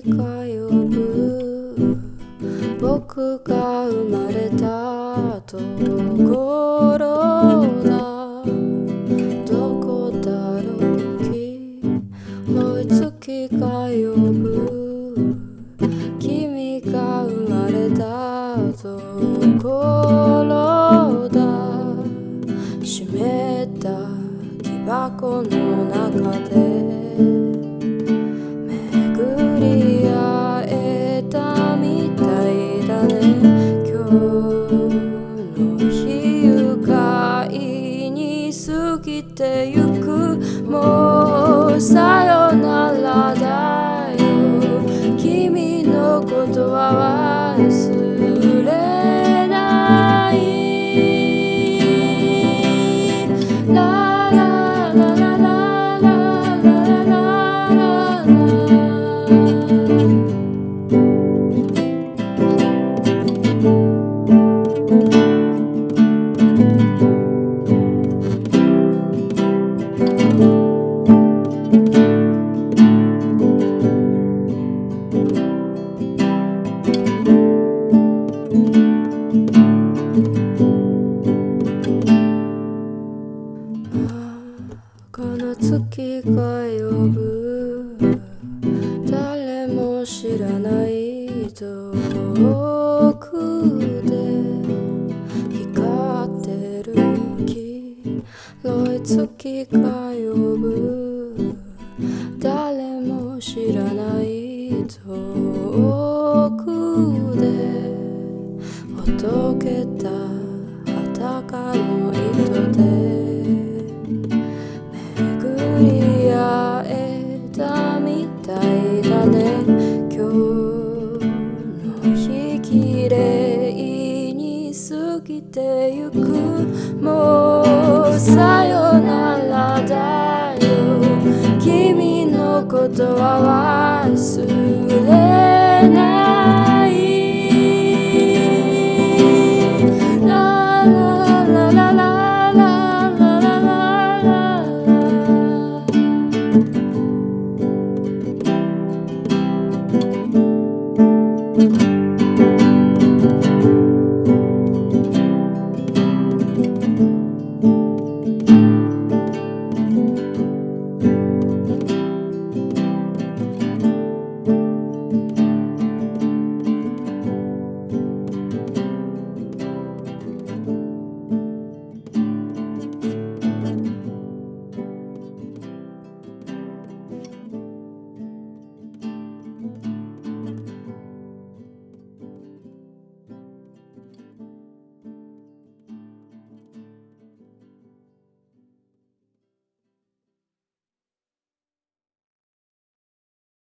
月が呼ぶ僕が生まれたところだ。どこだろう。広い月が呼ぶ君が生まれたところだ。湿った木箱の中で。てゆくもうさよ月が呼ぶ。誰も知らない遠くで光ってる黄色い月が呼ぶ。誰も知らない遠くでほどけた裸のきてゆくもうさよならだよ。君のことは忘れない。ララララ